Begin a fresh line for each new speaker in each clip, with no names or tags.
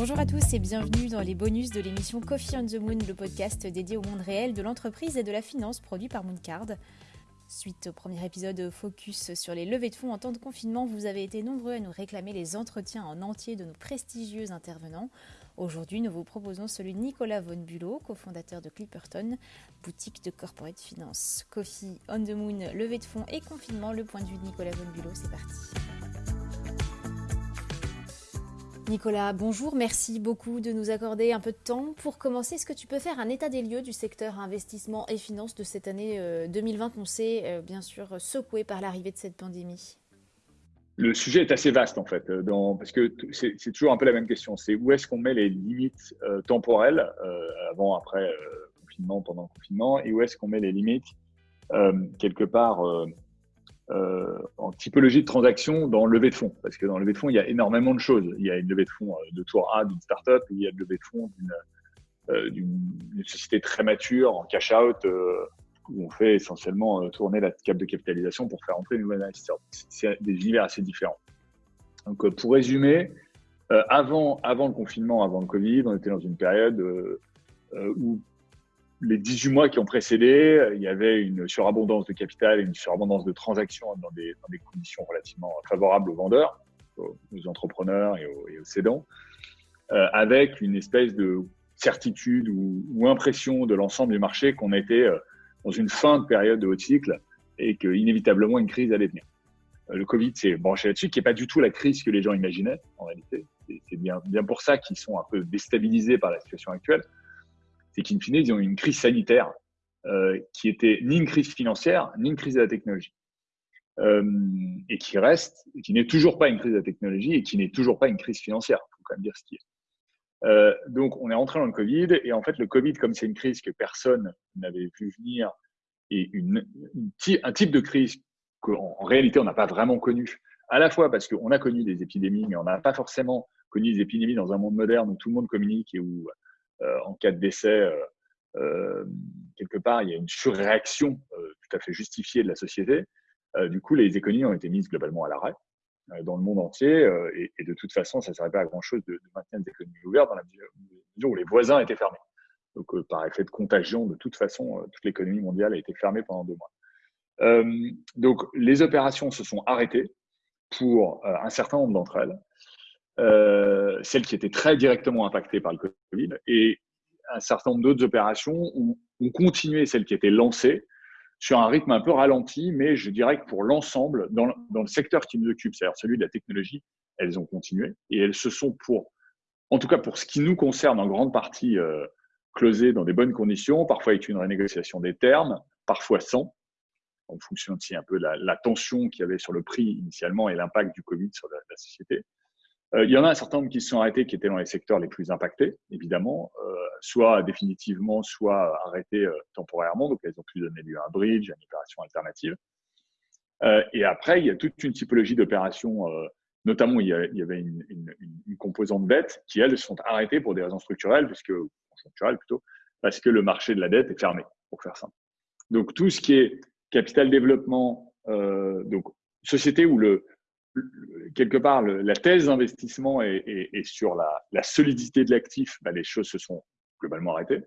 Bonjour à tous et bienvenue dans les bonus de l'émission Coffee on the Moon, le podcast dédié au monde réel de l'entreprise et de la finance produit par Mooncard. Suite au premier épisode focus sur les levées de fonds en temps de confinement, vous avez été nombreux à nous réclamer les entretiens en entier de nos prestigieux intervenants. Aujourd'hui, nous vous proposons celui de Nicolas Von Bulow, cofondateur de Clipperton, boutique de corporate finance. Coffee on the Moon, levée de fonds et confinement, le point de vue de Nicolas Von Bulow, c'est parti. Nicolas, bonjour, merci beaucoup de nous accorder un peu de temps. Pour commencer, est-ce que tu peux faire un état des lieux du secteur investissement et finance de cette année 2020 euh, qu'on euh, bien sûr secoué par l'arrivée de cette pandémie
le sujet est assez vaste en fait, euh, parce que c'est toujours un peu la même question. C'est où est-ce qu'on met les limites temporelles avant, après confinement, pendant le confinement, et où est-ce qu'on met les limites quelque part euh, en typologie de transaction dans le levée de fonds. Parce que dans le levée de fonds, il y a énormément de choses. Il y a une levée de fonds euh, de tour A d'une startup, il y a une levée de fonds d'une euh, société très mature en cash-out où on fait essentiellement tourner la cap de capitalisation pour faire entrer une nouvelle investisseurs. C'est des univers assez différents. Donc, pour résumer, avant, avant le confinement, avant le Covid, on était dans une période où les 18 mois qui ont précédé, il y avait une surabondance de capital et une surabondance de transactions dans des, conditions relativement favorables aux vendeurs, aux, entrepreneurs et aux, et cédants, euh, avec une espèce de certitude ou, impression de l'ensemble du marché qu'on était euh, dans une fin de période de haut cycle et qu'inévitablement une crise allait venir. Euh, le Covid s'est branché là-dessus, qui n'est pas du tout la crise que les gens imaginaient en réalité. C'est bien pour ça qu'ils sont un peu déstabilisés par la situation actuelle c'est qu'in fine, ils ont eu une crise sanitaire euh, qui était ni une crise financière, ni une crise de la technologie. Euh, et qui reste, qui n'est toujours pas une crise de la technologie et qui n'est toujours pas une crise financière. Il faut quand même dire ce qui est. Euh, donc, on est entré dans le Covid et en fait, le Covid, comme c'est une crise que personne n'avait vu venir et un type de crise qu'en en réalité, on n'a pas vraiment connu, à la fois parce qu'on a connu des épidémies, mais on n'a pas forcément connu des épidémies dans un monde moderne où tout le monde communique et où en cas de décès, euh, euh, quelque part, il y a une surréaction tout à fait justifiée de la société. du coup, les économies ont été mises globalement à l'arrêt dans le monde entier. et, de toute façon, ça ne servait pas à grand-chose de, maintenir des économies ouvertes dans la mesure où les voisins étaient fermés. Donc, par effet de contagion, de toute façon, toute l'économie mondiale a été fermée pendant deux mois. donc, les opérations se sont arrêtées pour un certain nombre d'entre elles. Euh, celles qui étaient très directement impactées par le Covid, et un certain nombre d'autres opérations ont, continué celles qui étaient lancées sur un rythme un peu ralenti, mais je dirais que pour l'ensemble, dans, le secteur qui nous occupe, c'est-à-dire celui de la technologie, elles ont continué et elles se sont pour, en tout cas pour ce qui nous concerne, en grande partie euh, closées dans des bonnes conditions, parfois avec une renégociation des termes, parfois sans, en fonction aussi un peu de la, tension qu'il y avait sur le prix initialement et l'impact du Covid sur la société. Euh, il y en a un certain nombre qui se sont arrêtés, qui étaient dans les secteurs les plus impactés, évidemment, euh, soit définitivement, soit arrêtés euh, temporairement. Donc, elles ont pu donner lieu à un bridge, à une opération alternative. et après, il y a toute une typologie d'opérations, notamment il y, avait une, une, une, composante dette qui, elles, sont arrêtées pour des raisons structurelles, puisque, structurelles plutôt, parce que le marché de la dette est fermé, pour faire simple. Donc, tout ce qui est capital développement, donc société où le, quelque part, la thèse d'investissement est, sur la, solidité de l'actif, bah, les choses se sont globalement arrêtées.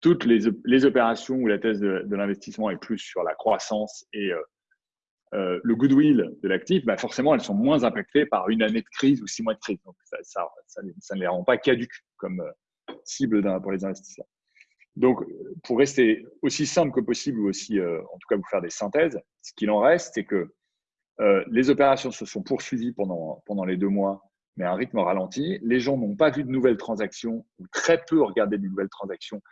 Toutes les, opérations où la thèse de, l'investissement est plus sur la croissance et euh, euh, le goodwill de l'actif, bah, forcément, elles sont moins impactées par une année de crise ou six mois de crise. Donc, ça, ne les rend pas caduques comme euh, cible pour les investisseurs. Donc, pour rester aussi simple que possible ou aussi, en tout cas, vous faire des synthèses, ce qu'il en reste, c'est que euh, les opérations se sont poursuivies pendant, pendant les deux mois, mais à un rythme ralenti. Les gens n'ont pas vu de nouvelles transactions, ou très peu regardé de nouvelles transactions,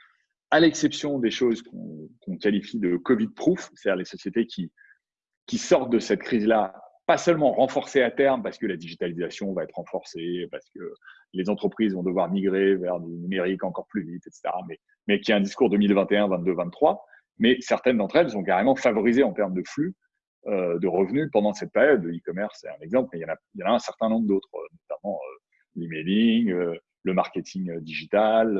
à l'exception des choses qu'on qualifie de Covid-proof, c'est-à-dire les sociétés qui, qui sortent de cette crise-là, pas seulement renforcées à terme parce que la digitalisation va être renforcée, parce que les entreprises vont devoir migrer vers du numérique encore plus vite, etc., mais, mais qui a un discours 2021, 22, 23. Mais certaines d'entre elles sont carrément favorisées en termes de flux de revenus pendant cette période. Le e-commerce, c'est un exemple, mais il y, en a, il y en a un certain nombre d'autres, euh, notamment euh, l'emailing, le marketing digital,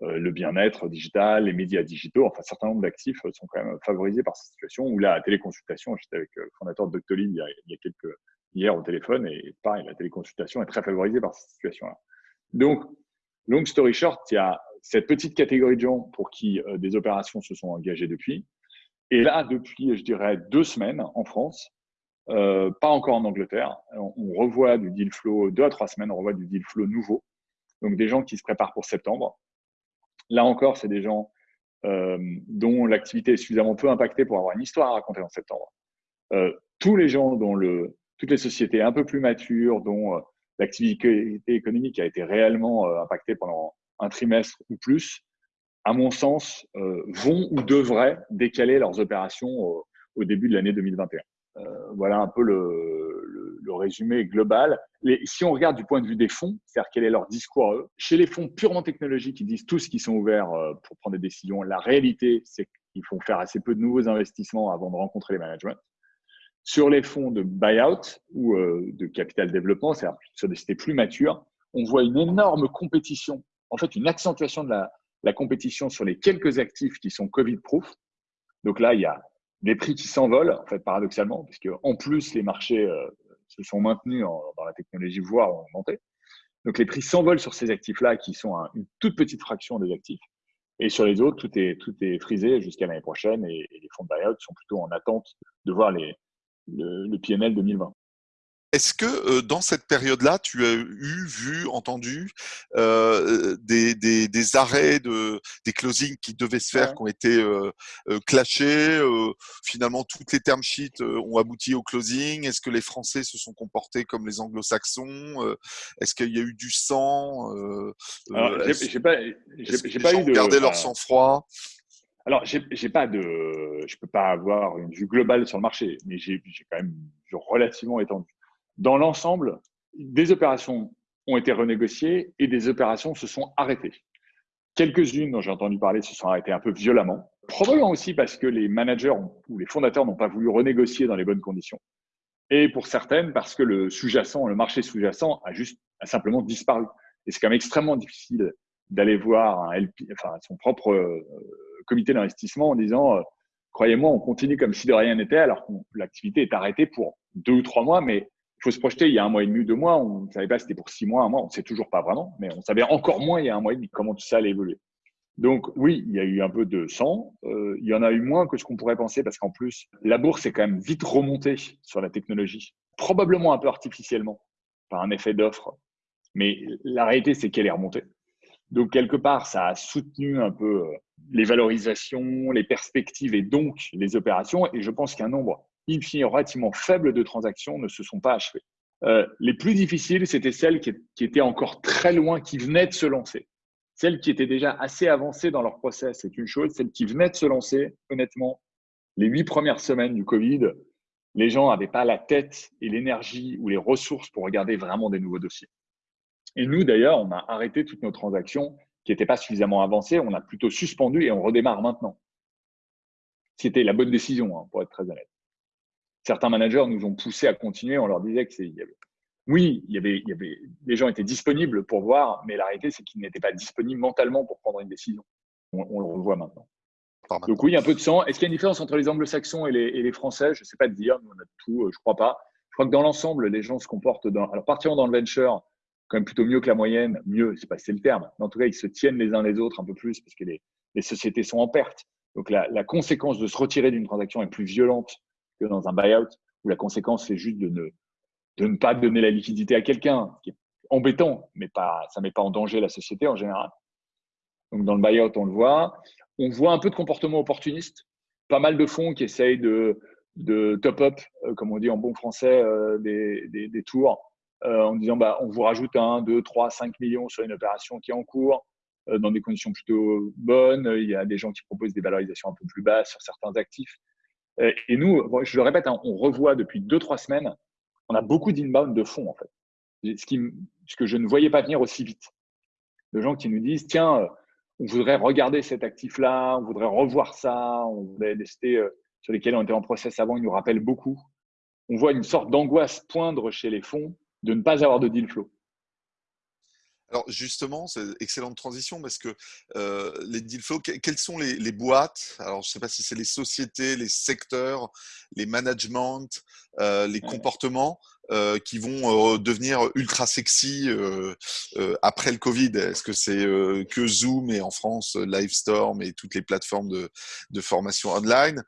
le bien-être digital, les médias digitaux. Enfin, un certain nombre d'actifs sont quand même favorisés par cette situation. Ou la téléconsultation, j'étais avec le fondateur de Doctolib il, y a, quelques hier au téléphone, et pareil, la téléconsultation est très favorisée par cette situation-là. Donc, long story short, il y a cette petite catégorie de gens pour qui des opérations se sont engagées depuis. Et là, depuis, je dirais, deux semaines en France, pas encore en Angleterre, on, revoit du deal flow, deux à trois semaines, on revoit du deal flow nouveau. Donc, des gens qui se préparent pour septembre. Là encore, c'est des gens euh, dont l'activité est suffisamment peu impactée pour avoir une histoire à raconter en septembre. Euh, tous les gens dont le, toutes les sociétés un peu plus matures, dont euh, l'activité économique a été réellement impactée pendant un trimestre ou plus, à mon sens, vont ou devraient décaler leurs opérations au, début de l'année 2021. voilà un peu le, le, résumé global. si on regarde du point de vue des fonds, c'est-à-dire quel est leur discours chez les fonds purement technologiques, ils disent tous qu'ils sont ouverts pour prendre des décisions. La réalité, c'est qu'ils font faire assez peu de nouveaux investissements avant de rencontrer les managements. Sur les fonds de buyout ou euh, de capital développement, c'est-à-dire sur des sociétés plus matures, on voit une énorme compétition, en fait une accentuation de la, la compétition sur les quelques actifs qui sont Covid-proof. Donc là, il y a des prix qui s'envolent, en fait, paradoxalement, puisque en plus, les marchés euh, se sont maintenus dans la technologie, voire ont augmenté. Donc les prix s'envolent sur ces actifs-là, qui sont une toute petite fraction des actifs. Et sur les autres, tout est, tout est frisé jusqu'à l'année prochaine et, et, les fonds de buyout sont plutôt en attente de voir les, le, le PNL 2020.
Est-ce que dans cette période-là, tu as eu, vu, entendu euh, des, des, des, arrêts, de, des closings qui devaient se faire, qui ont été euh, clashés Finalement, toutes les term sheets ont abouti au closing? Est-ce que les Français se sont comportés comme les Anglo-Saxons Est-ce qu'il y a eu du sang
J'ai pas, j'ai pas eu de.
Garder leur sang-froid?
Alors, j'ai pas de, je peux pas avoir une vue globale sur le marché, mais j'ai quand même relativement étendu. Dans l'ensemble, des opérations ont été renégociées et des opérations se sont arrêtées. Quelques-unes dont j'ai entendu parler se sont arrêtées un peu violemment, probablement aussi parce que les managers ou les fondateurs n'ont pas voulu renégocier dans les bonnes conditions. Et pour certaines, parce que le sous-jacent, le marché sous-jacent a juste a simplement disparu. Et c'est quand même extrêmement difficile d'aller voir un LP, enfin, son propre euh, comité d'investissement en disant euh, croyez-moi, on continue comme si de rien n'était, alors que l'activité est arrêtée pour deux ou trois mois, mais il faut se projeter, il y a un mois et demi, deux mois, on ne savait pas si c'était pour six mois, un mois, on ne sait toujours pas vraiment, mais on savait encore moins il y a un mois et demi comment tout ça allait évoluer. Donc oui, il y a eu un peu de sang, euh, il y en a eu moins que ce qu'on pourrait penser, parce qu'en plus, la bourse est quand même vite remontée sur la technologie, probablement un peu artificiellement, par un effet d'offre, mais la réalité, c'est qu'elle est remontée. Donc, quelque part, ça a soutenu un peu euh, les valorisations, les perspectives et donc les opérations. Et je pense qu'un nombre infini relativement faible de transactions ne se sont pas achevées. Euh, les plus difficiles, c'était celles qui, qui, étaient encore très loin, qui venaient de se lancer. Celles qui étaient déjà assez avancées dans leur process, c'est une chose. Celles qui venaient de se lancer, honnêtement, les huit premières semaines du Covid, les gens n'avaient pas la tête et l'énergie ou les ressources pour regarder vraiment des nouveaux dossiers. Et nous, d'ailleurs, on a arrêté toutes nos transactions qui n'étaient pas suffisamment avancées. On a plutôt suspendu et on redémarre maintenant. C'était la bonne décision, hein, pour être très honnête. Certains managers nous ont poussé à continuer. On leur disait que c'est, oui, il y avait, il y avait, les gens étaient disponibles pour voir, mais la réalité, c'est qu'ils n'étaient pas disponibles mentalement pour prendre une décision. On, le revoit maintenant. Donc oui, il y a un peu de sang. Est-ce qu'il y a une différence entre les anglo-saxons et les, et les français? Je ne sais pas te dire. Nous, on a tout. Euh, je crois pas. Je crois que dans l'ensemble, les gens se comportent dans. Alors, partiront dans le venture, quand même plutôt mieux que la moyenne. Mieux, sais pas c'est le terme. Mais en tout cas, ils se tiennent les uns les autres un peu plus parce que les, les sociétés sont en perte. Donc, la, la conséquence de se retirer d'une transaction est plus violente que dans un buyout où la conséquence, c'est juste de ne, de ne pas donner la liquidité à quelqu'un, qui est embêtant, mais pas, ça ne met pas en danger la société en général. Donc, dans le buyout, on le voit. On voit un peu de comportement opportuniste. Pas mal de fonds qui essayent de, de top-up, euh, comme on dit en bon français, euh, des, des, des, tours euh, en disant bah, on vous rajoute un, 2, 3, 5 millions sur une opération qui est en cours euh, dans des conditions plutôt bonnes. Il y a des gens qui proposent des valorisations un peu plus basses sur certains actifs. Euh, et nous, je le répète, hein, on revoit depuis 2-3 semaines, on a beaucoup d'inbound de fonds en fait. Ce, que je ne voyais pas venir aussi vite. De gens qui nous disent tiens, on voudrait regarder cet actif-là, on voudrait revoir ça, on voudrait tester sur lesquels on était en process avant, ils nous rappellent beaucoup. On voit une sorte d'angoisse poindre chez les fonds de ne pas avoir de deal flow.
Alors justement, c'est excellente transition parce que euh, les deal flow, quelles sont les, boîtes? Alors je ne sais pas si c'est les sociétés, les secteurs, les managements, euh, les comportements euh, qui vont devenir ultra sexy après le Covid. Est-ce que c'est que Zoom et en France Livestorm et toutes les plateformes de, de formation online?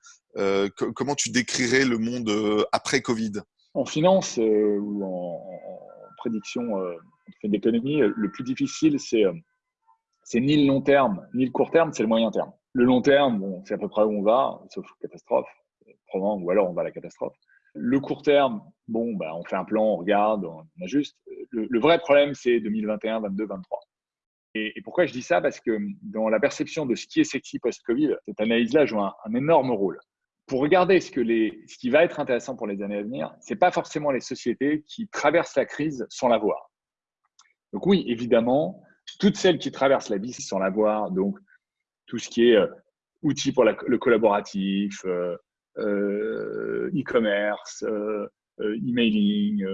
Comment tu décrirais le monde après Covid?
En finance ou en, prédiction d'économie, le plus difficile, c'est c'est ni le long terme ni le court terme, c'est le moyen terme. Le long terme, bon, c'est à peu près où on va, sauf catastrophe, ou alors on va à la catastrophe. Le court terme, bon, bah, on fait un plan, on regarde, on ajuste. Le, vrai problème, c'est 2021, 22, 23. Et, pourquoi je dis ça? Parce que dans la perception de ce qui est sexy post-Covid, cette analyse-là joue un, énorme rôle. Pour regarder ce, que les, ce qui va être intéressant pour les années à venir, ce n'est pas forcément les sociétés qui traversent la crise sans la voir. Donc oui, évidemment, toutes celles qui traversent la vie sans la voir, donc tout ce qui est euh, outils pour le collaboratif, euh, euh, e-commerce, euh, emailing,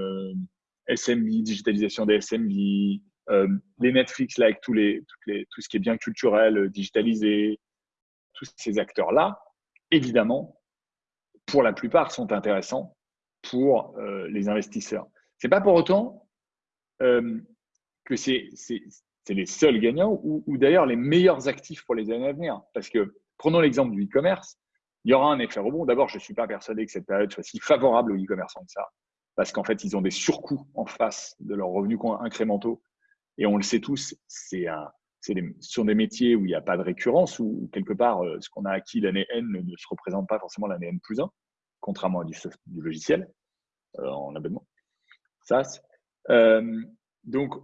SMB, digitalisation des SMB, les Netflix là avec tous les, les, tout ce qui est bien culturel, digitalisé, tous ces acteurs-là, évidemment, pour la plupart, sont intéressants pour les investisseurs. C'est pas pour autant que c'est les seuls gagnants ou, d'ailleurs les meilleurs actifs pour les années à venir. Parce que prenons l'exemple du e-commerce, il y aura un effet rebond. D'abord, je ne suis pas persuadé que cette période soit si favorable aux e-commerçants que ça, parce qu'en fait, ils ont des surcoûts en face de leurs revenus incrémentaux. Et on le sait tous, c'est sur des métiers où il n'y a pas de récurrence, où quelque part, euh, ce qu'on a acquis l'année N ne, se représente pas forcément l'année N plus 1, contrairement à du, du logiciel euh, en abonnement. Ça, euh, donc,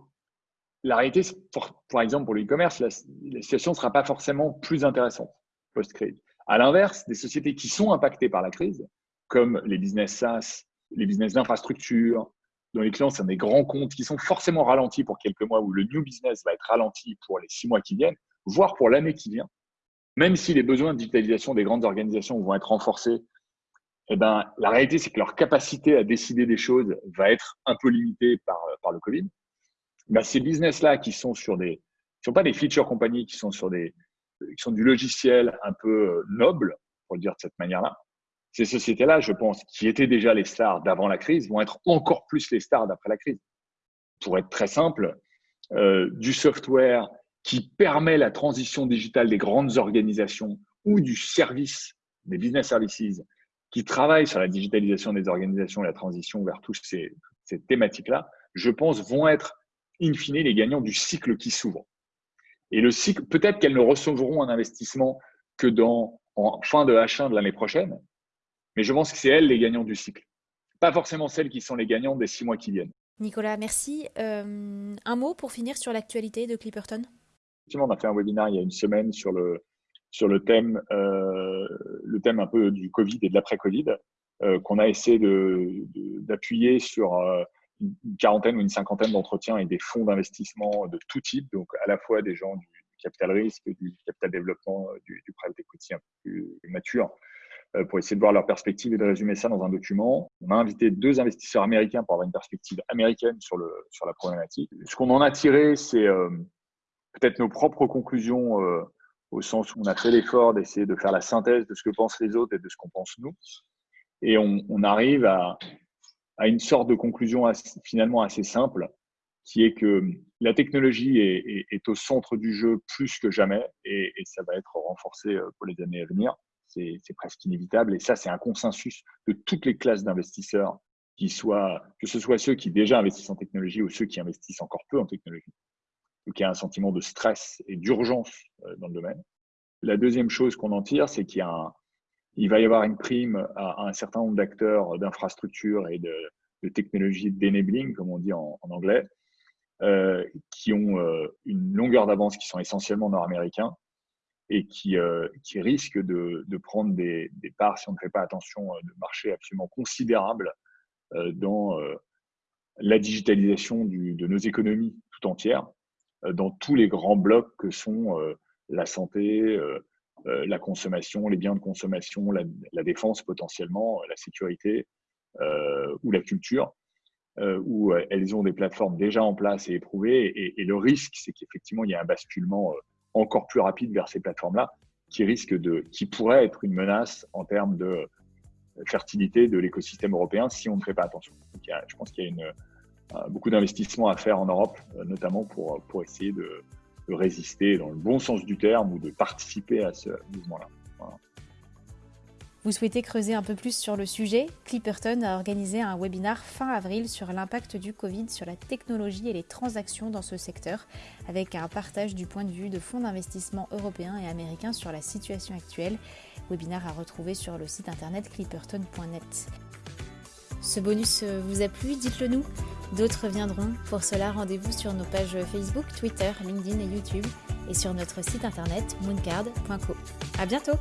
la réalité, pour, par exemple, pour le e-commerce, la, situation ne sera pas forcément plus intéressante post-crise. À l'inverse, des sociétés qui sont impactées par la crise, comme les business SaaS, les business d'infrastructure, dont les clients sont des grands comptes qui sont forcément ralentis pour quelques mois, où le new business va être ralenti pour les six mois qui viennent, voire pour l'année qui vient, même si les besoins de digitalisation des grandes organisations vont être renforcés, eh ben, la réalité, c'est que leur capacité à décider des choses va être un peu limitée par, par le Covid. Bah, ces business-là qui sont sur des, qui sont pas des feature compagnies, qui sont sur des, qui sont du logiciel un peu euh, noble, pour le dire de cette manière-là. Ces sociétés-là, je pense, qui étaient déjà les stars d'avant la crise, vont être encore plus les stars d'après la crise. Pour être très simple, euh, du software qui permet la transition digitale des grandes organisations ou du service, des business services, qui travaillent sur la digitalisation des organisations et la transition vers toutes ces, ces thématiques-là, je pense, vont être in fine, les gagnants du cycle qui s'ouvre. Et le cycle, peut-être qu'elles ne recevront un investissement que dans, en fin de H1 de l'année prochaine, mais je pense que c'est elles les gagnants du cycle. Pas forcément celles qui sont les gagnants des six mois qui viennent.
Nicolas, merci. Euh, un mot pour finir sur l'actualité de Clipperton?
Effectivement, on a fait un webinaire il y a une semaine sur le, sur le thème, euh, le thème un peu du Covid et de l'après-Covid, euh, qu'on a essayé d'appuyer de, sur une quarantaine ou une cinquantaine d'entretiens et des fonds d'investissement de tout type, donc à la fois des gens du, capital risque, du capital développement, euh, du, private equity un peu plus mature, euh, pour essayer de voir leur perspective et de résumer ça dans un document. On a invité deux investisseurs américains pour avoir une perspective américaine sur, le, sur la problématique. Ce qu'on en a tiré, c'est euh, peut-être nos propres conclusions au sens où on a fait l'effort d'essayer de faire la synthèse de ce que pensent les autres et de ce qu'on pense nous. Et on arrive à, à une sorte de conclusion finalement assez simple, qui est que la technologie est, au centre du jeu plus que jamais et, ça va être renforcé euh, pour les années à venir. C'est presque inévitable et ça, c'est un consensus de toutes les classes d'investisseurs, que ce soit ceux qui déjà investissent en technologie ou ceux qui investissent encore peu en technologie. Donc il y a un sentiment de stress et d'urgence euh, dans le domaine. La deuxième chose qu'on en tire, c'est qu'il y a un, il va y avoir une prime à, un certain nombre d'acteurs d'infrastructures et de, technologies d'enabling, comme on dit en, anglais, euh, qui ont euh, une longueur d'avance, qui sont essentiellement nord-américains et qui, euh, qui risquent de, de prendre des, des, parts, si on ne fait pas attention, de marché absolument considérables dans la digitalisation du, de nos économies tout entières, dans tous les grands blocs que sont la santé, euh, la consommation, les biens de consommation, la, défense potentiellement, la sécurité euh, ou la culture, euh, où elles ont des plateformes déjà en place et éprouvées. Et, le risque, c'est qu'effectivement, il y a un basculement encore plus rapide vers ces plateformes-là, qui risque de, qui pourrait être une menace en termes de fertilité de l'écosystème européen si on ne fait pas attention. je pense qu'il y a une, beaucoup d'investissements à faire en Europe, notamment pour, pour essayer de, de, résister dans le bon sens du terme ou de participer à ce mouvement-là.
Vous souhaitez creuser un peu plus sur le sujet? Clipperton a organisé un webinar fin avril sur l'impact du Covid sur la technologie et les transactions dans ce secteur, avec un partage du point de vue de fonds d'investissement européens et américains sur la situation actuelle. Webinar à retrouver sur le site internet clipperton.net. Ce bonus vous a plu? Dites-le nous. D'autres viendront. Pour cela, rendez-vous sur nos pages Facebook, Twitter, LinkedIn et YouTube et sur notre site internet mooncard.co. À bientôt!